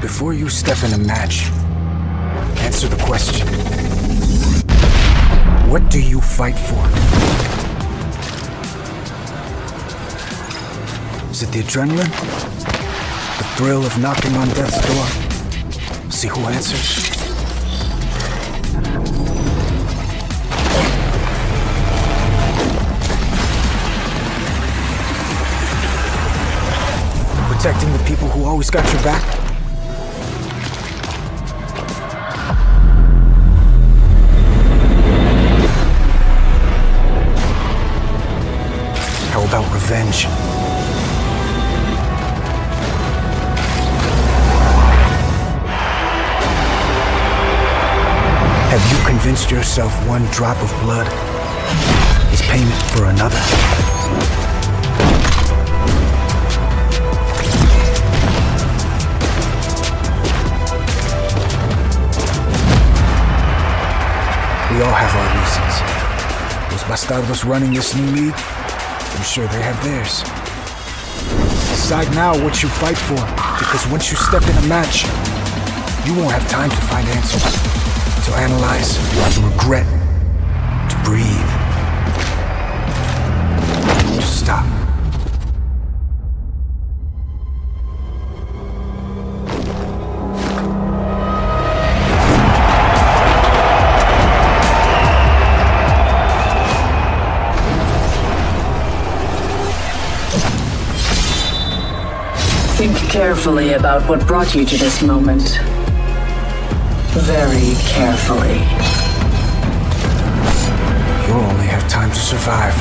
Before you step in a match, answer the question. What do you fight for? Is it the adrenaline? The thrill of knocking on death's door? See who answers? Protecting the people who always got your back? About revenge? Have you convinced yourself one drop of blood is payment for another? We all have our reasons. Those bastardos running this new league, I'm sure they have theirs. Decide now what you fight for, because once you step in a match, you won't have time to find answers, to analyze, to regret, to breathe, Think carefully about what brought you to this moment. Very carefully. You'll only have time to survive.